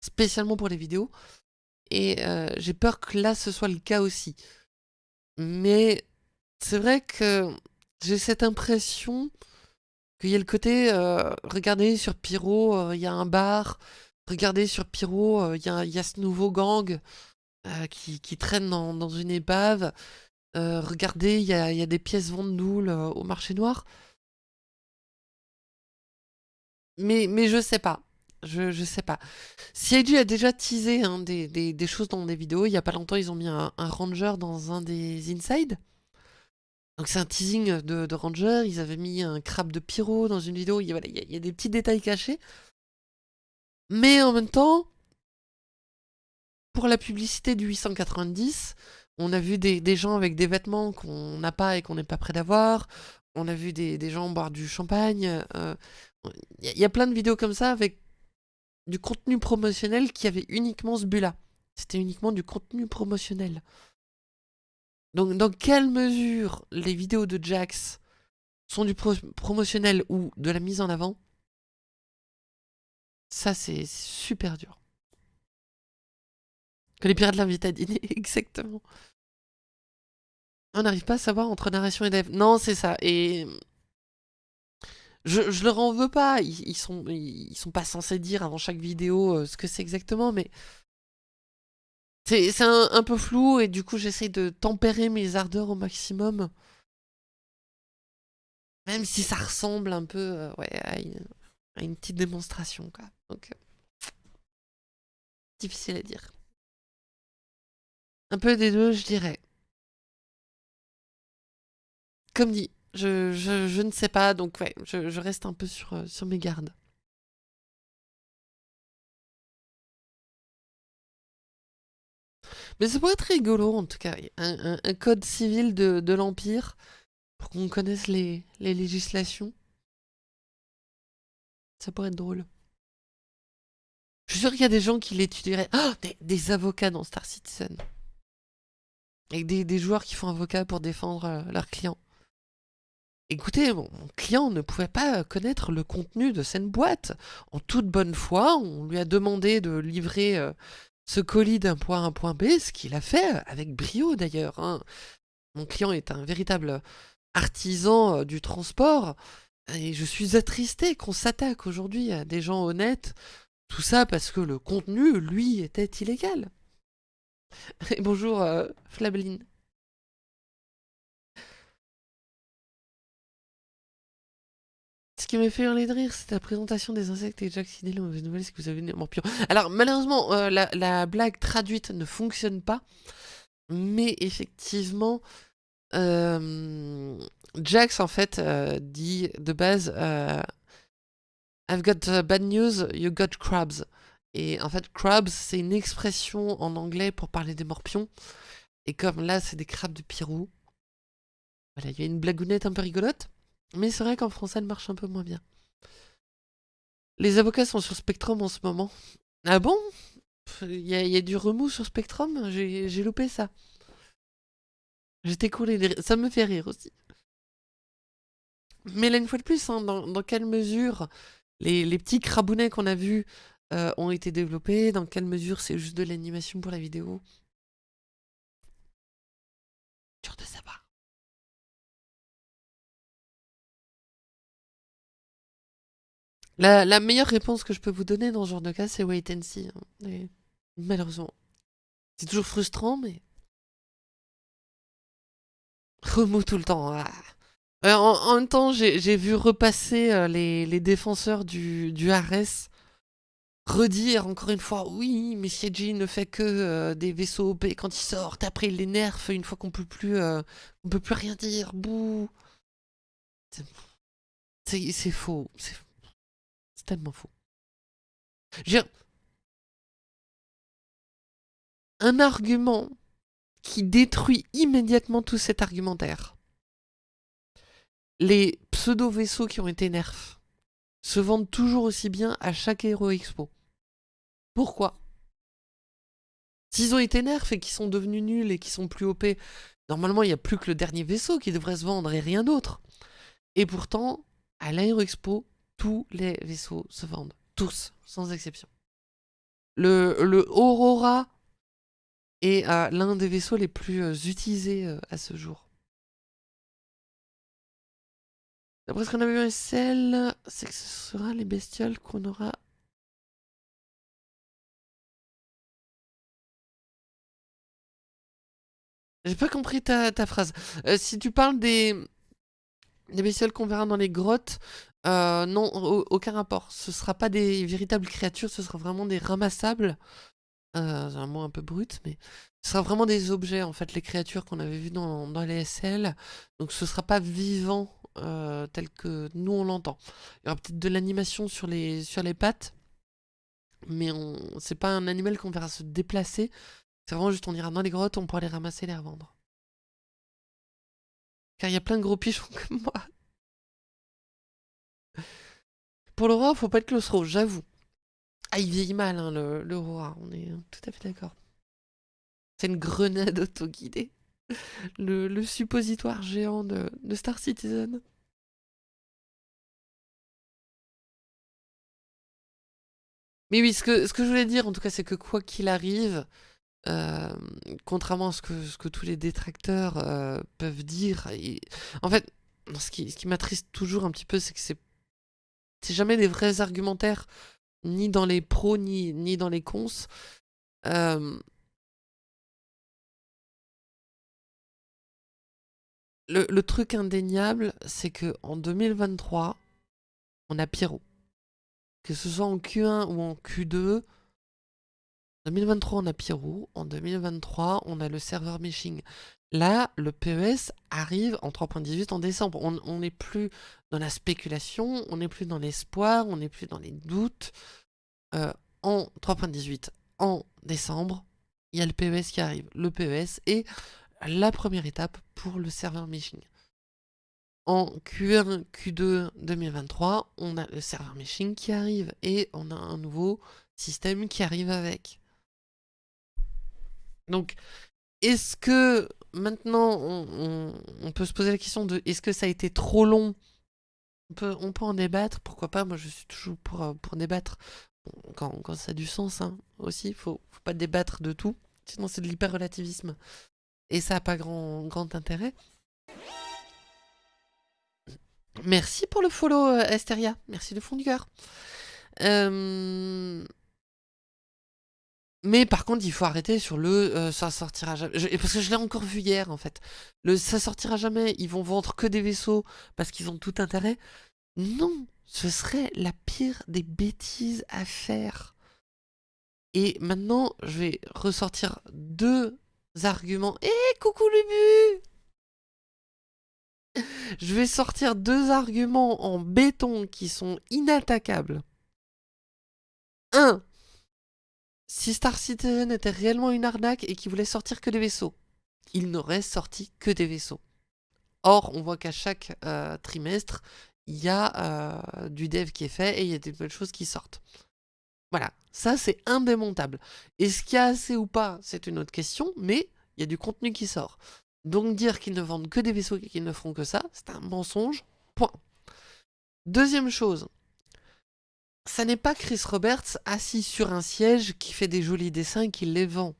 spécialement pour les vidéos. et euh, j'ai peur que là ce soit le cas aussi. Mais c'est vrai que j'ai cette impression qu'il y a le côté, euh, regardez sur Pyro, euh, il y a un bar, regardez sur Pyro, il y, a, ce nouveau gang qui, traîne dans, une épave, regardez, il y a, des pièces vendoules au marché noir. Mais, mais je sais pas. Je, je sais pas. CIG a déjà teasé hein, des, choses dans des vidéos. Il y a pas longtemps, ils ont mis un, ranger dans un des inside. Donc c'est un teasing de, ranger. Ils avaient mis un crabe de pyro dans une vidéo. Il y, a, y des petits détails cachés. Mais en même temps, pour la publicité du 890, on a vu des, gens avec des vêtements qu'on n'a pas et qu'on n'est pas prêt d'avoir. On a vu des, gens boire du champagne. Euh, il y, a plein de vidéos comme ça avec du contenu promotionnel qui avait uniquement ce but-là. C'était uniquement du contenu promotionnel. Donc dans quelle mesure les vidéos de Jax sont du promotionnel ou de la mise en avant Ça c'est super dur. Que les pirates l'invitent à dîner, exactement. On n'arrive pas à savoir entre narration et dev. Non, c'est ça. Et je, je leur en veux pas, ils, sont, ils sont pas censés dire avant chaque vidéo euh, ce que c'est exactement, mais c'est un, peu flou et du coup j'essaie de tempérer mes ardeurs au maximum. Même si ça ressemble un peu euh, ouais, à, une, petite démonstration. Quoi. Donc, euh, difficile à dire. Un peu des deux, je dirais. Comme dit, je, je, ne sais pas, donc ouais, je, reste un peu sur, euh, sur mes gardes. Mais ça pourrait être rigolo en tout cas, un, code civil de, de l'Empire, pour qu'on connaisse les, les législations. Ça pourrait être drôle. Je suis sûr qu'il y a des gens qui l'étudieraient. Oh, des, avocats dans Star Citizen. Et des, des joueurs qui font avocat pour défendre euh, leurs clients. Écoutez, mon client ne pouvait pas connaître le contenu de cette boîte. En toute bonne foi, on lui a demandé de livrer euh, ce colis d'un point à un point B, ce qu'il a fait avec brio d'ailleurs. Hein. Mon client est un véritable artisan euh, du transport et je suis attristé qu'on s'attaque aujourd'hui à des gens honnêtes. Tout ça parce que le contenu, lui, était illégal. Bonjour, euh. Qui m'a fait hurler de rire, c'est la présentation des insectes et Jack Sidney. La mauvaise nouvelle, c'est que vous avez une morpion. Alors, malheureusement, euh, la, blague traduite ne fonctionne pas. Mais effectivement, euh, Jax, en fait, euh, dit de base I've got bad news, you got crabs. Et en fait, crabs, c'est une expression en anglais pour parler des morpions. Et comme là, c'est des crabes de Pirou. Voilà, il y a une blagounette un peu rigolote. Mais c'est vrai qu'en français, elle marche un peu moins bien. Les avocats sont sur Spectrum en ce moment. Ah bon? Il y, a du remous sur Spectrum? J'ai loupé ça. J'étais coulé. Ça me fait rire aussi. Mais là, une fois de plus, hein, dans, quelle mesure les, petits crabounets qu'on a vus euh, ont été développés? Dans quelle mesure c'est juste de l'animation pour la vidéo? Dur de savoir. La, meilleure réponse que je peux vous donner dans ce genre de cas, c'est wait and see. Hein. malheureusement. C'est toujours frustrant, mais... Remous tout le temps. Ah. Euh, en, même temps, j'ai vu repasser euh, les, défenseurs du, du redire encore une fois oui mais ne fait que euh, des vaisseaux OP quand ils sortent après il les nerfs une fois qu'on peut plus on peut plus rien dire bouh c'est faux c'est c'est tellement faux. J'ai un argument qui détruit immédiatement tout cet argumentaire. Les pseudo-vaisseaux qui ont été nerfs se vendent toujours aussi bien à chaque Hero Expo. Pourquoi? S'ils ont été nerfs et qu'ils sont devenus nuls et qu'ils sont plus OP, normalement il n'y a plus que le dernier vaisseau qui devrait se vendre et rien d'autre. Et pourtant, à l'Aero Expo, tous les vaisseaux se vendent. Tous, sans exception. Le, Aurora et l'un des vaisseaux les plus utilisés à ce jour. D'après ce qu'on a vu en SL, c'est que ce sera les bestioles qu'on aura J'ai pas compris ta, phrase. Euh, si tu parles des, des bestioles qu'on verra dans les grottes, euh, non, aucun rapport. Ce sera pas des véritables créatures, ce sera vraiment des ramassables. Euh, c'est un mot un peu brut, mais ce sera vraiment des objets, en fait, les créatures qu'on avait vues dans, dans, les SL. Donc ce sera pas vivant tel que nous on l'entend. Il y aura peut-être de l'animation sur les, sur les pattes, mais c'est pas un animal qu'on verra se déplacer, c'est vraiment juste, on ira dans les grottes, on pourra les ramasser et les revendre. Car il y a plein de gros pigeons comme moi. Pour le roi, faut pas être claustro, j'avoue. Ah, il vieillit mal, hein, le, roi, on est tout à fait d'accord. C'est une grenade auto-guidée. Le, suppositoire géant de, Star Citizen. Mais oui, ce que, je voulais dire, en tout cas, c'est que quoi qu'il arrive, euh, contrairement à ce que, tous les détracteurs euh, peuvent dire, en fait, ce qui m'attriste toujours un petit peu, c'est que c'est jamais des vrais argumentaires, ni dans les pros, ni, ni dans les cons. Euh, le, le, truc indéniable, c'est que en 2023, on a Pierrot. Que ce soit en Q1 ou en Q2, en 2023, on a Pierrot. En 2023, on a le serveur meshing. Là, le PES arrive en 3.18 en décembre. On n'est plus dans la spéculation, on n'est plus dans l'espoir, on n'est plus dans les doutes. Euh, en 3.18, en décembre, il y a le PES qui arrive. Le PES est la première étape pour le serveur meshing. En Q1, Q2 2023, on a le serveur meshing qui arrive et on a un nouveau système qui arrive avec. Donc, est-ce que maintenant, on, peut se poser la question de est-ce que ça a été trop long? On peut, en débattre, pourquoi pas, moi je suis toujours pour, euh, pour débattre, quand, ça a du sens hein, aussi, il faut, faut pas débattre de tout, sinon c'est de l'hyper-relativisme, et ça n'a pas grand, grand intérêt. Merci pour le follow, euh, Esteria, merci de fond du cœur. Euh... Mais par contre, il faut arrêter sur le euh, ça sortira jamais. parce que je l'ai encore vu hier en fait. Le ça sortira jamais, ils vont vendre que des vaisseaux parce qu'ils ont tout intérêt. Non, ce serait la pire des bêtises à faire. Et maintenant, je vais ressortir deux arguments. Eh, coucou Lubu Je vais sortir deux arguments en béton qui sont inattaquables. Un, si Star Citizen était réellement une arnaque et qu'il voulait sortir que des vaisseaux, il n'aurait sorti que des vaisseaux. Or, on voit qu'à chaque euh, trimestre, il y a euh, du dev qui est fait et il y a des nouvelles choses qui sortent. Voilà, ça c'est indémontable. Est-ce qu'il y a assez ou pas, c'est une autre question, mais il y a du contenu qui sort. Donc dire qu'ils ne vendent que des vaisseaux et qu'ils ne feront que ça, c'est un mensonge, point. Deuxième chose, ça n'est pas Chris Roberts assis sur un siège qui fait des jolis dessins et qui les vend.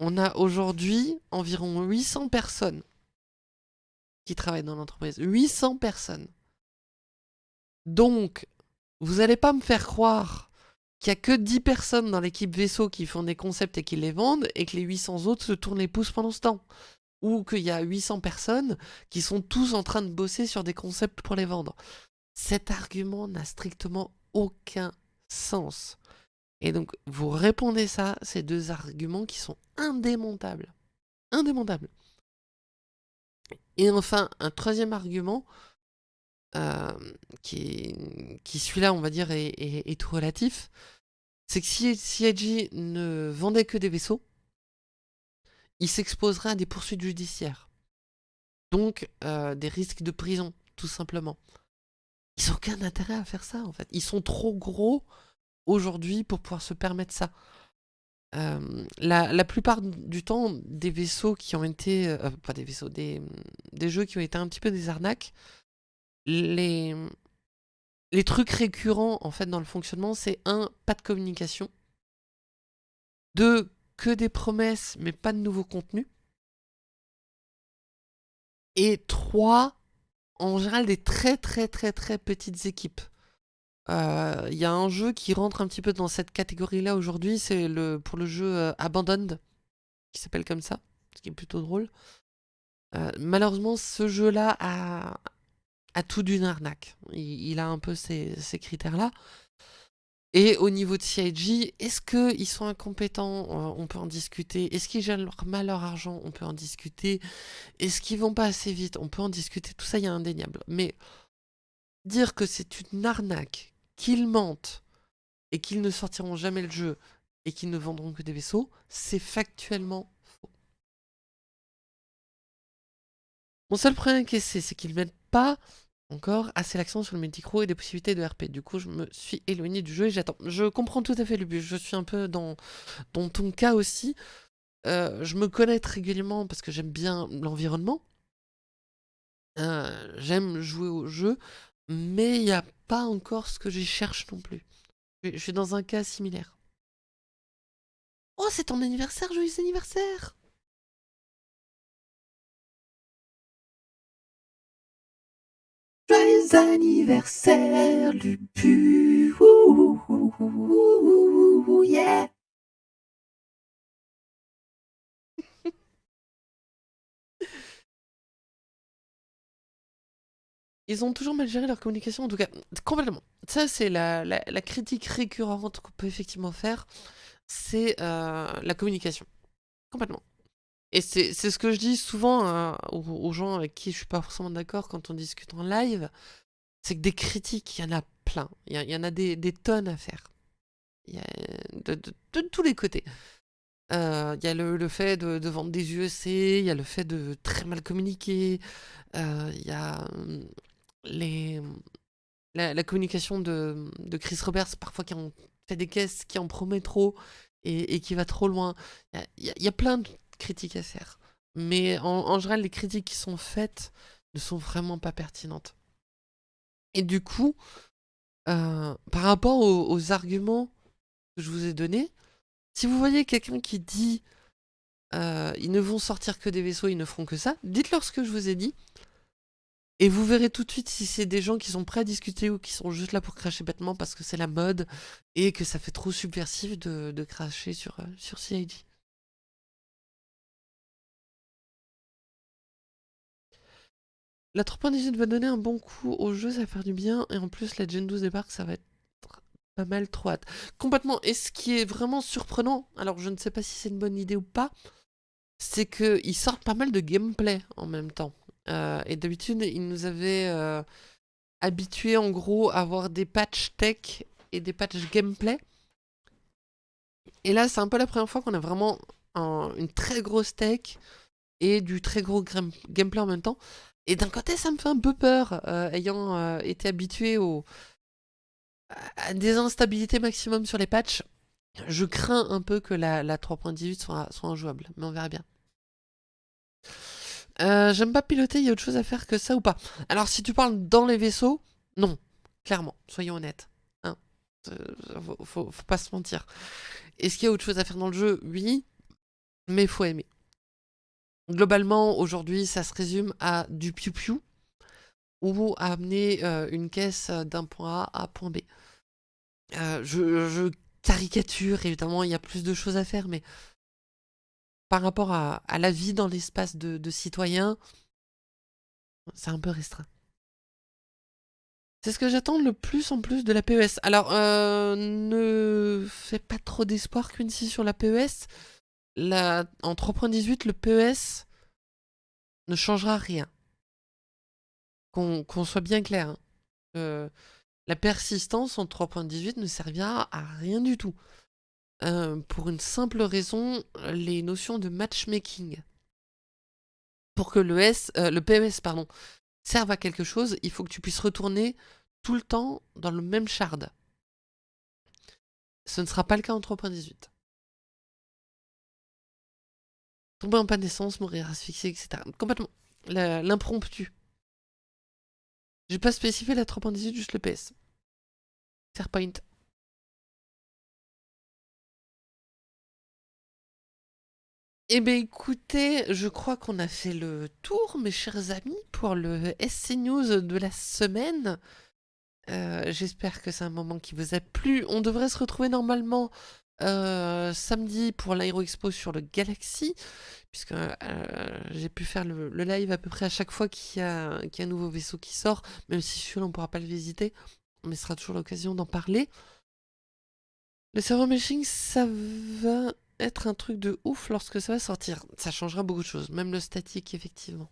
On a aujourd'hui environ 800 personnes qui travaillent dans l'entreprise. 800 personnes. Donc, vous n'allez pas me faire croire qu'il n'y a que 10 personnes dans l'équipe vaisseau qui font des concepts et qui les vendent, et que les 800 autres se tournent les pouces pendant ce temps. Ou qu'il y a 800 personnes qui sont tous en train de bosser sur des concepts pour les vendre. Cet argument n'a strictement aucun sens. Et donc, vous répondez ça, ces deux arguments qui sont indémontables. Indémontables. Et enfin, un troisième argument, euh, qui, qui celui-là, on va dire, est, tout relatif, c'est que si CIG ne vendait que des vaisseaux, il s'exposerait à des poursuites judiciaires. Donc, euh, des risques de prison, tout simplement. Ils n'ont aucun intérêt à faire ça, en fait. Ils sont trop gros aujourd'hui pour pouvoir se permettre ça. Euh, la, plupart du temps, des vaisseaux qui ont été... Euh, pas des vaisseaux, des, des, jeux qui ont été un petit peu des arnaques, les, les trucs récurrents, en fait, dans le fonctionnement, c'est un, pas de communication. Deux, que des promesses, mais pas de nouveau contenu. Et trois, en général, des très très très très petites équipes. Euh, il y a un jeu qui rentre un petit peu dans cette catégorie-là aujourd'hui, c'est le pour le jeu euh, Abandoned, qui s'appelle comme ça, ce qui est plutôt drôle. Euh, malheureusement, ce jeu-là a, a tout d'une arnaque. Il, a un peu ces, ces critères-là. Et au niveau de CIG, est-ce qu'ils sont incompétents On peut en discuter? Est-ce qu'ils gèrent mal leur argent On peut en discuter? Est-ce qu'ils vont pas assez vite On peut en discuter? Tout ça, il y a indéniable. Mais dire que c'est une arnaque, qu'ils mentent et qu'ils ne sortiront jamais le jeu et qu'ils ne vendront que des vaisseaux, c'est factuellement faux. Mon seul problème c'est qu'ils ne mettent pas encore assez l'accent sur le multicro et des possibilités de RP. Du coup, je me suis éloigné du jeu et j'attends. Je comprends tout à fait le but. Je suis un peu dans, dans ton cas aussi. Euh, je me connecte régulièrement parce que j'aime bien l'environnement. Euh, j'aime jouer au jeu, mais il n'y a pas encore ce que j'y cherche non plus. Je suis dans un cas similaire. Oh, c'est ton anniversaire, joyeux anniversaire Joyeux anniversaire, Lupu yeah Ils ont toujours mal géré leur communication, en tout cas, complètement. Ça, c'est la, critique récurrente qu'on peut effectivement faire, c'est euh, la communication. Complètement. Et c'est ce que je dis souvent euh, aux, gens avec qui je suis pas forcément d'accord quand on discute en live, c'est que des critiques, il y en a plein. Il y, en a des, tonnes à faire. Y a de, tous les côtés. Euh, il y a le, fait de, vendre des UEC, il y a le fait de très mal communiquer, il y a hum, les, la, communication de, Chris Roberts, parfois qui en fait des caisses, qui en promet trop et, qui va trop loin. Il y, a, plein de critiques à faire. Mais en, général, les critiques qui sont faites ne sont vraiment pas pertinentes. Et du coup, euh, par rapport aux, arguments que je vous ai donnés, si vous voyez quelqu'un qui dit euh, ils ne vont sortir que des vaisseaux, ils ne feront que ça, dites-leur ce que je vous ai dit. Et vous verrez tout de suite si c'est des gens qui sont prêts à discuter ou qui sont juste là pour cracher bêtement parce que c'est la mode et que ça fait trop subversif de, cracher sur, euh, sur CID. La 3.18 va donner un bon coup au jeu, ça va faire du bien. Et en plus, la Gen 12 débarque, ça va être pas mal trop hâte. Complètement. Et ce qui est vraiment surprenant, alors je ne sais pas si c'est une bonne idée ou pas, c'est qu'ils sortent pas mal de gameplay en même temps. Euh, et d'habitude, ils nous avaient euh, habitués en gros à avoir des patchs tech et des patchs gameplay. Et là, c'est un peu la première fois qu'on a vraiment une très grosse tech et du très gros gameplay en même temps. Et d'un côté, ça me fait un peu peur, euh, ayant été habitué à des instabilités maximum sur les patchs. Je crains un peu que la, la 3.18 soit, soit injouable, mais on verra bien. Euh, j'aime pas piloter, il y a autre chose à faire que ça ou pas Alors si tu parles dans les vaisseaux, non, clairement, soyons honnêtes. Hein. Euh, faut, pas se mentir. Est-ce qu'il y a autre chose à faire dans le jeu Oui, mais faut aimer. Globalement, aujourd'hui, ça se résume à du piou-piou ou à amener euh, une caisse d'un point A à point B. je, caricature, évidemment, il y a plus de choses à faire, mais par rapport à, la vie dans l'espace de, citoyen, c'est un peu restreint. C'est ce que j'attends le plus en plus de la PES. Alors, euh, ne fais pas trop d'espoir, Quincy, sur la PES. La, en 3.18, le PES ne changera rien. Qu'on soit bien clair. Hein. Euh, la persistance en 3.18 ne servira à rien du tout. Euh, pour une simple raison, les notions de matchmaking. Pour que le, S, euh, le PMS pardon, serve à quelque chose, il faut que tu puisses retourner tout le temps dans le même shard. Ce ne sera pas le cas en 3.18. Tomber en panne d'essence, mourir asphyxié, etc. Complètement. L'impromptu. J'ai pas spécifié la 3.18, juste le PS. Fairpoint. Eh bien écoutez, je crois qu'on a fait le tour, mes chers amis, pour le SC News de la semaine. Euh, j'espère que c'est un moment qui vous a plu. On devrait se retrouver normalement euh, samedi pour l'Aero Expo sur le Galaxy, puisque euh, j'ai pu faire le, live à peu près à chaque fois qu'il y, a un nouveau vaisseau qui sort, même si celui-là on ne pourra pas le visiter, mais ce sera toujours l'occasion d'en parler. Le server meshing, ça va être un truc de ouf lorsque ça va sortir. Ça changera beaucoup de choses, même le statique, effectivement.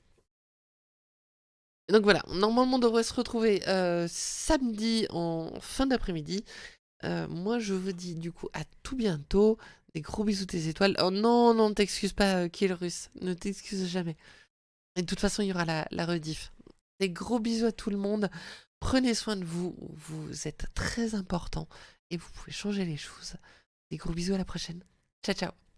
donc voilà, normalement on devrait se retrouver euh, samedi en fin d'après-midi. Euh, moi je vous dis du coup à tout bientôt. Des gros bisous tes étoiles. Oh non, non, t'excuses pas, euh, Kill Russe. Ne t'excuse jamais. De toute façon, il y aura la, la rediff. Des gros bisous à tout le monde. Prenez soin de vous. Vous êtes très important. Et vous pouvez changer les choses. Des gros bisous à la prochaine. Ciao, ciao